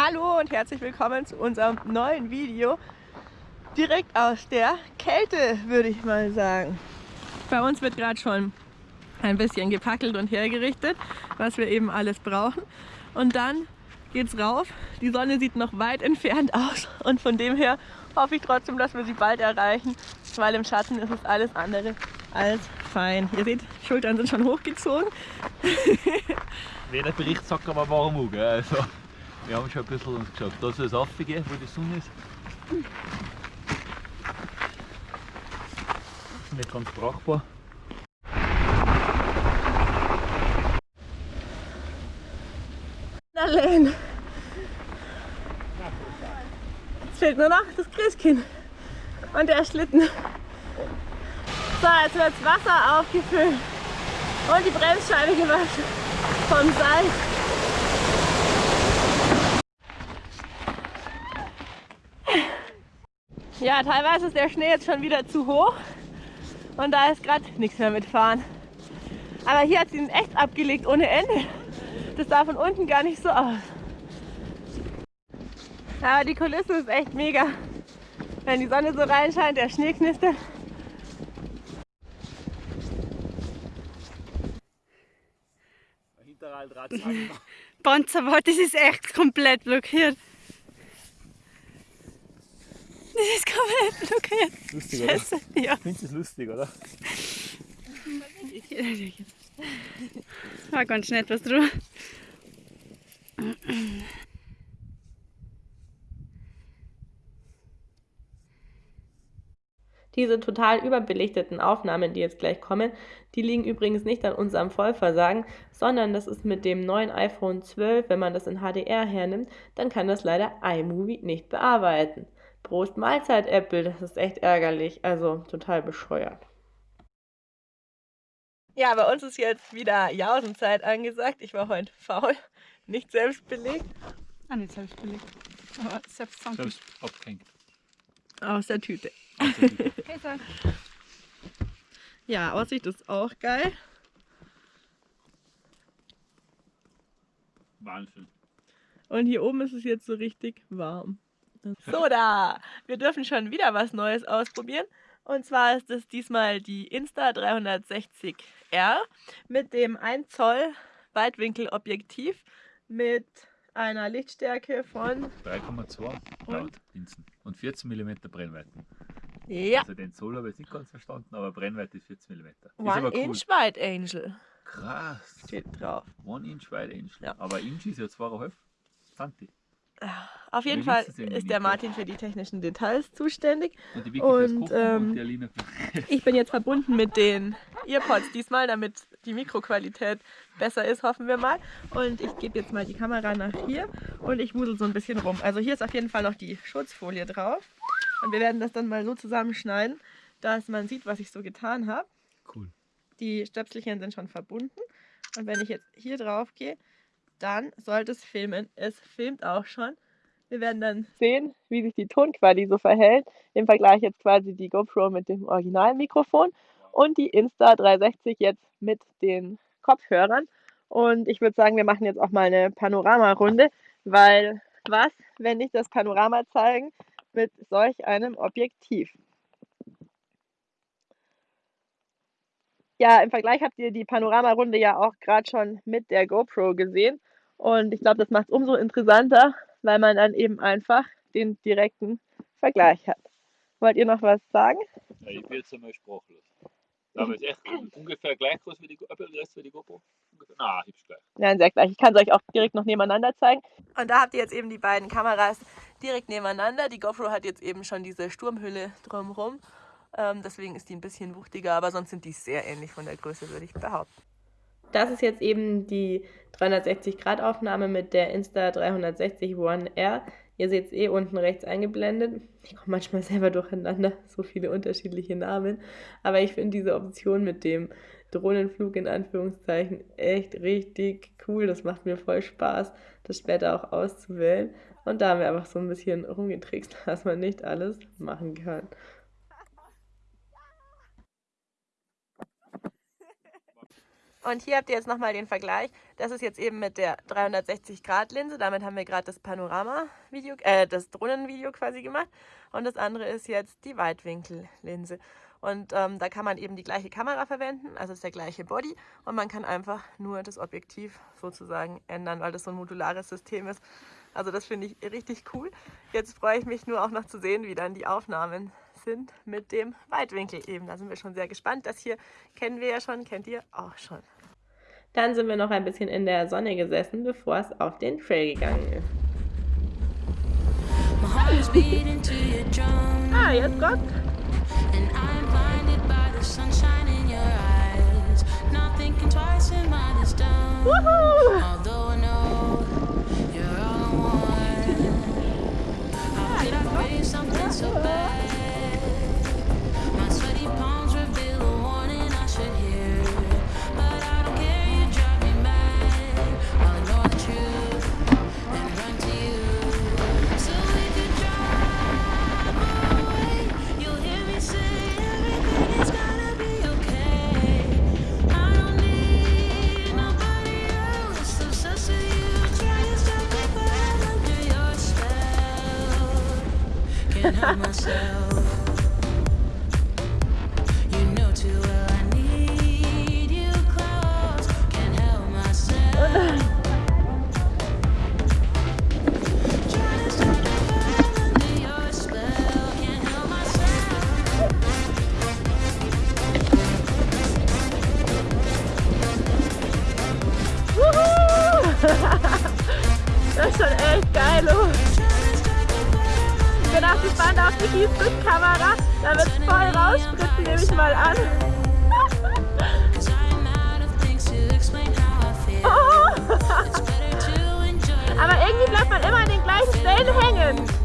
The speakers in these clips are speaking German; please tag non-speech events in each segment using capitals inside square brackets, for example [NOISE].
Hallo und herzlich willkommen zu unserem neuen Video. Direkt aus der Kälte, würde ich mal sagen. Bei uns wird gerade schon ein bisschen gepackelt und hergerichtet, was wir eben alles brauchen. Und dann geht's rauf. Die Sonne sieht noch weit entfernt aus und von dem her hoffe ich trotzdem, dass wir sie bald erreichen, weil im Schatten ist es alles andere als fein. Ihr seht, Schultern sind schon hochgezogen. [LAUGHS] Wie der Bericht sagt aber warm auch, gell? Also, wir haben schon ein bisschen uns geschaut. Da soll es aufgehen, wo die Sonne ist. Nicht ganz brauchbar. Allein. Jetzt fehlt nur noch das Christkind und der Schlitten. So, jetzt wird das Wasser aufgefüllt und die Bremsscheibe gewaschen vom Salz. Ja, teilweise ist der Schnee jetzt schon wieder zu hoch und da ist gerade nichts mehr mitfahren. Aber hier hat sie ihn echt abgelegt ohne Ende. Das sah von unten gar nicht so aus. Aber die Kulisse ist echt mega. Wenn die Sonne so reinscheint, der Schnee knistert. Hinterrad [LAUGHS] Panzerwart, das ist echt komplett blockiert. Das ist komplett blockiert. Lustig, oder? Scheiße, ja. Findest du es lustig, oder? War ganz schnell etwas drüber. Diese total überbelichteten Aufnahmen, die jetzt gleich kommen, die liegen übrigens nicht an unserem Vollversagen, sondern das ist mit dem neuen iPhone 12, wenn man das in HDR hernimmt, dann kann das leider iMovie nicht bearbeiten. Prost Mahlzeit, Apple, das ist echt ärgerlich, also total bescheuert. Ja, bei uns ist jetzt wieder Jausenzeit angesagt. Ich war heute faul, nicht selbst belegt. Ah, nicht selbst belegt. Aber selbst Selbst abgehängt. Aus der Tüte. Okay, [LAUGHS] so. Ja, Aussicht ist auch geil. Wahnsinn. Und hier oben ist es jetzt so richtig warm. So da, wir dürfen schon wieder was Neues ausprobieren. Und zwar ist es diesmal die Insta 360R mit dem 1 Zoll Weitwinkelobjektiv mit einer Lichtstärke von 3,2 laut Linsen. Und 14 mm Brennweiten. ja, Also den Zoll habe ich nicht ganz verstanden, aber Brennweite ist 14 mm. One aber cool. Inch Wide Angel Krass. steht drauf. One Inch wide Inch. Ja. Aber Inch ist ja 2,5 Santi. Auf jeden Wir Fall ist der Martin für die technischen Details zuständig. Und ähm, Ich bin jetzt verbunden mit den Earpods diesmal, damit die Mikroqualität besser ist, hoffen wir mal. Und ich gebe jetzt mal die Kamera nach hier und ich wusel so ein bisschen rum. Also hier ist auf jeden Fall noch die Schutzfolie drauf. Und wir werden das dann mal so zusammenschneiden, dass man sieht, was ich so getan habe. Cool. Die Stöpselchen sind schon verbunden. Und wenn ich jetzt hier drauf gehe, dann sollte es filmen. Es filmt auch schon. Wir werden dann sehen, wie sich die Tonqualität so verhält. Im Vergleich jetzt quasi die GoPro mit dem originalen Mikrofon und die Insta 360 jetzt mit den Kopfhörern. Und ich würde sagen, wir machen jetzt auch mal eine Panoramarunde, weil was, wenn nicht das Panorama zeigen mit solch einem Objektiv? Ja, im Vergleich habt ihr die Panoramarunde ja auch gerade schon mit der GoPro gesehen. Und ich glaube, das macht es umso interessanter, weil man dann eben einfach den direkten Vergleich hat. Wollt ihr noch was sagen? Ja, ich bin jetzt einmal sprachlos. Aber es ist echt ungefähr gleich groß wie die, Go- äh, wie die GoPro. Na, hübsch gleich. Nein, sehr gleich. Ich kann es euch auch direkt noch nebeneinander zeigen. Und da habt ihr jetzt eben die beiden Kameras direkt nebeneinander. Die GoPro hat jetzt eben schon diese Sturmhülle drumherum. Ähm, deswegen ist die ein bisschen wuchtiger, aber sonst sind die sehr ähnlich von der Größe, würde ich behaupten. Das ist jetzt eben die 360-Grad-Aufnahme mit der Insta 360 One R. Ihr seht es eh unten rechts eingeblendet. Ich komme manchmal selber durcheinander, [LAUGHS] so viele unterschiedliche Namen. Aber ich finde diese Option mit dem Drohnenflug in Anführungszeichen echt richtig cool. Das macht mir voll Spaß, das später auch auszuwählen. Und da haben wir einfach so ein bisschen rumgetrickst, [LAUGHS] dass man nicht alles machen kann. Und hier habt ihr jetzt nochmal den Vergleich. Das ist jetzt eben mit der 360-Grad-Linse. Damit haben wir gerade das Panorama-Video, äh, das Drohnenvideo quasi gemacht. Und das andere ist jetzt die Weitwinkel-Linse. Und ähm, da kann man eben die gleiche Kamera verwenden, also ist der gleiche Body. Und man kann einfach nur das Objektiv sozusagen ändern, weil das so ein modulares System ist. Also das finde ich richtig cool. Jetzt freue ich mich nur auch noch zu sehen, wie dann die Aufnahmen sind mit dem Weitwinkel eben. Da sind wir schon sehr gespannt. Das hier kennen wir ja schon, kennt ihr auch schon. Dann sind wir noch ein bisschen in der Sonne gesessen, bevor es auf den Trail gegangen ist. Ah, jetzt kommt. Woohoo! das mal an. Oh. [LAUGHS] Aber irgendwie bleibt man immer an den gleichen Stellen hängen.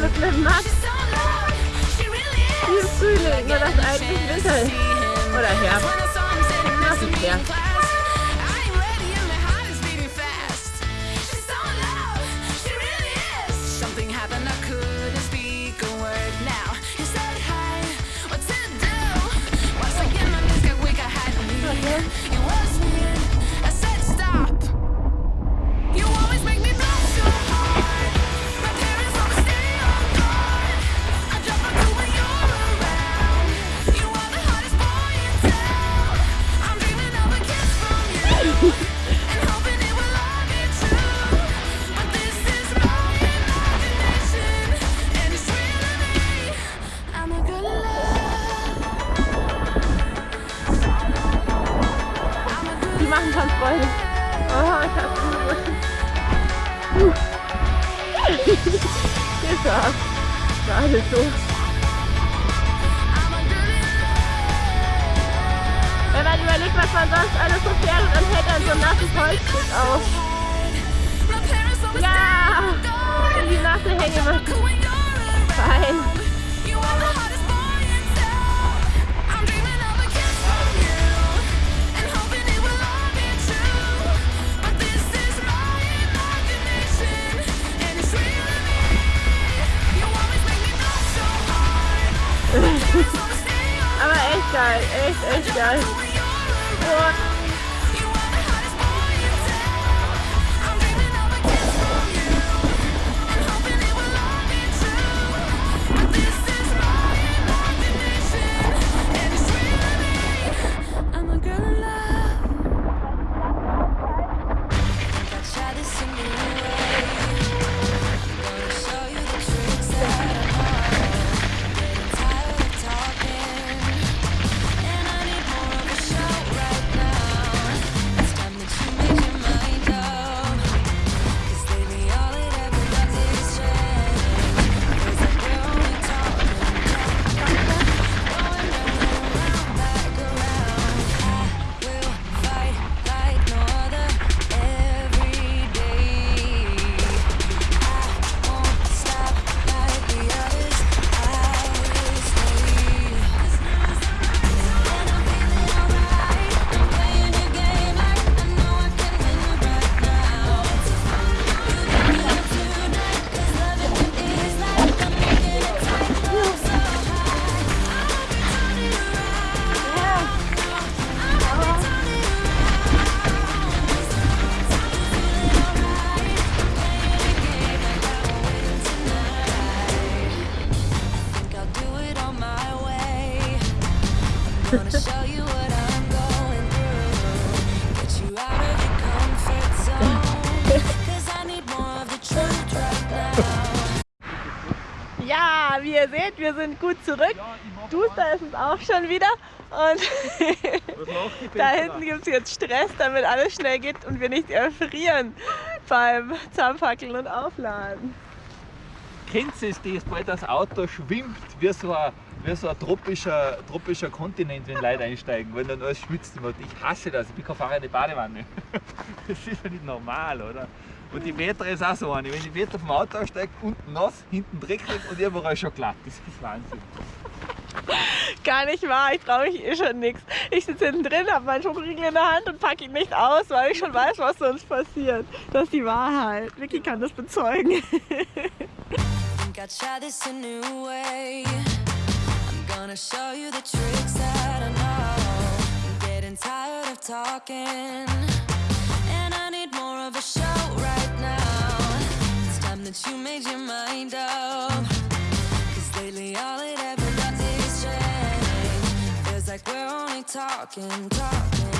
mit einem Max. Hier ist Frühling, nur das eigentlich Winter. Oder Herbst. Das ist Herbst. Machen schon Freude. Oh, ich hab's gut. Das. Gerade so. Wenn man überlegt, was man sonst alles so fährt dann hält er so ein nasses Holzstück auf. Ja! In die nasse Hängematte. Fein. Echt, zurück. Duster ist es auch schon wieder. Und da hinten gibt es jetzt Stress, damit alles schnell geht und wir nicht erfrieren beim Zusammenfackeln und Aufladen. Kennst du es, das, bald das Auto schwimmt wie so ein, wie so ein tropischer, tropischer Kontinent, wenn Leute einsteigen, weil dann alles schwitzt. Ich hasse das, ich bin kein Fahrer in die Badewanne. [LAUGHS] Das ist ja nicht normal, oder? Und die Wetter ist auch so eine. Wenn die Wetter vom Auto aussteigt, unten nass, hinten dreckig und überall schon glatt. Das ist Wahnsinn. [LAUGHS] Gar nicht wahr, ich traue mich eh schon nichts. Ich sitze hinten drin, habe meinen Schokoriegel in der Hand und packe ihn nicht aus, weil ich schon weiß, was sonst passiert. Das ist die Wahrheit. Vicky kann das bezeugen. That you made your mind up. Cause lately all it ever does is change. Feels like we're only talking, talking.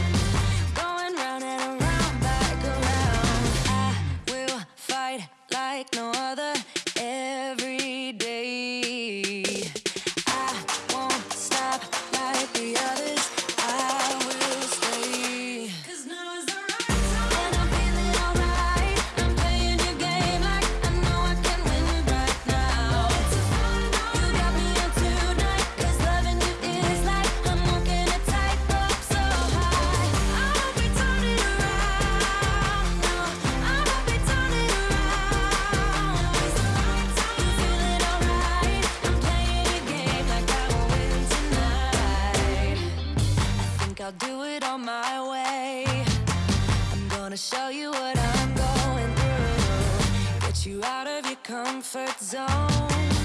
Going round and around, back around. I will fight like no other